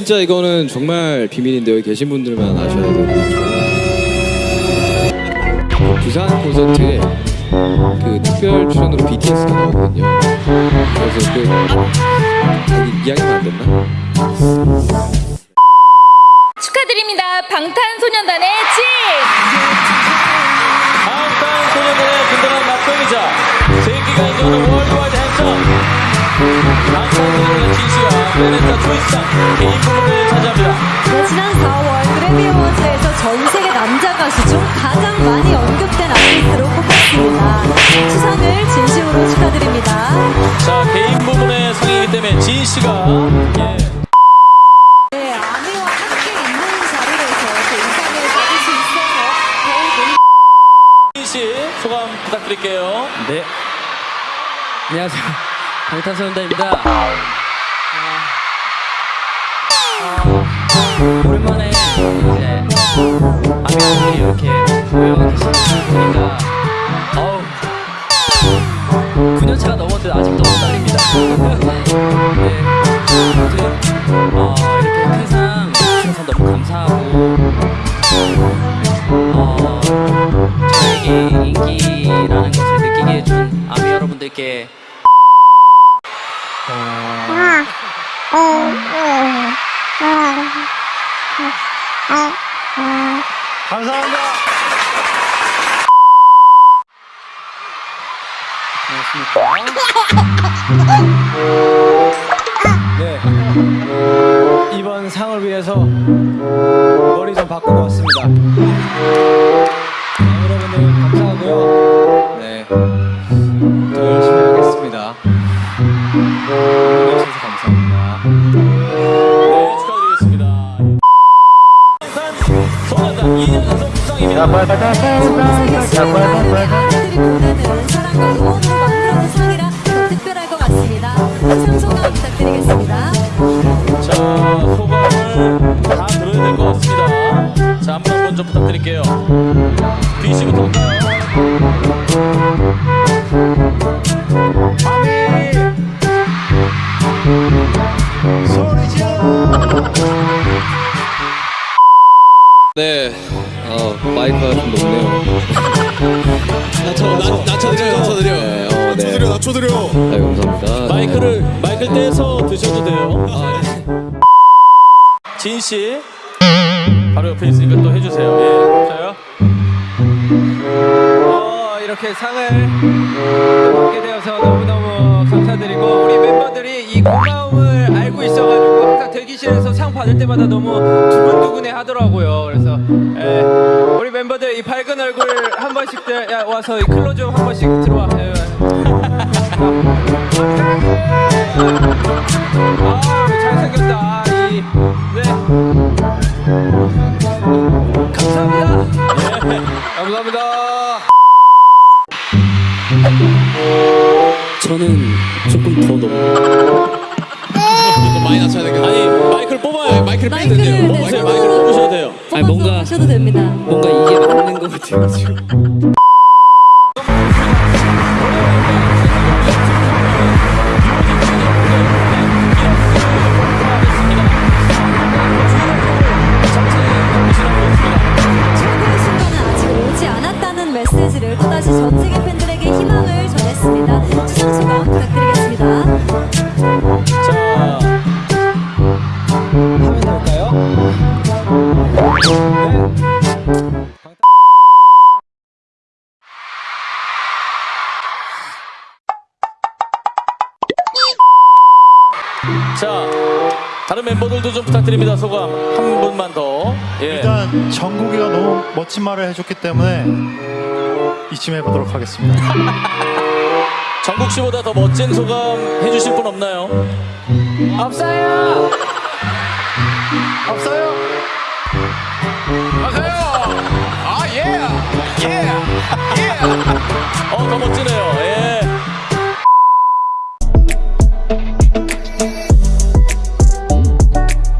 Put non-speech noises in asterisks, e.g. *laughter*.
진짜 이거는 정말 비밀인데 여기 계신 분들만 아셔야. 그 부산 콘서트에 그 특별 출연으로 BTS가 나오거든요. 그래서 그 여기 이야기만 안 됐나? 축하드립니다. 방탄소년단의 진! 방탄소년단의 든든한 막동이자 인정하는 월드와이드 개인 부분을 차지합니다 네, 지난 4월 그래미 어워즈에서 전 세계 남자 가수 중 가장 많이 언급된 아티스트로 꼽혔습니다. 수상을 진심으로 축하드립니다. 자 개인 부분의 상이기 때문에 진씨가 예. 네, 소감 부탁드릴게요 네. 안녕하세요. 방탄소년단입니다. 아, 오랜만에 이제 아미분들이 이렇게 모여 계시니까 어우 9년차가 넘었는데 아직도 너무 떨립니다. *laughs* 네. 아무튼 어, 이렇게 큰상 주셔서 너무 감사하고 어, 저에게 인기라는 것을 느끼게 해준 아미 여러분들께 감사합니다 네. 이번 상을 위해서 머리 좀 바꾸고 왔습니다. 자 소감을 다 들어야 될 것 같습니다 자 한번 먼저 부탁드릴게요 B씨부터 할까요? 좀 높네요. 낮춰, 낮춰, 낮춰드려, 낮춰드려. 네, 어, 네. 낮춰드려, 낮춰드려. 네, 감사합니다. 마이크를 마이크를 떼서 드셔도 돼요. 진 씨, 바로 옆에 있으니까 또 해주세요. 예, 저요. 어, 이렇게 상을 받게 되어서 너무너무 감사드리고 우리 멤버들이 이 고마움을 알고 있어가지고 항상 대기실에서 상 받을 때마다 너무 두근두근해 하더라고요. 그래서 예, 우리 멤버들 이 밝은 얼굴 한 번씩 야, 와서 이 클로즈 한 번씩 들어와. 아, 잘생겼다. 이, 네. 감사합니다. 예, 감사합니다. 저는 조금 더 높. 많이 낮춰야 되겠네. 아니 마이크를 뽑아요. 마이크를 네, 뽑으세요. 마이크를. 아니, 뭔가- 하셔도 됩니다. 뭔가 이게 맞는 것 같아가지고. 자, 다른 멤버들도 좀 부탁드립니다. 소감 한 분만 더. 예. 일단 정국이가 너무 멋진 말을 해줬기 때문에 이쯤 해보도록 하겠습니다. *laughs* 정국 씨보다 더 멋진 소감 해주실 분 없나요? 없어요. 없어요? 어, 더. 예.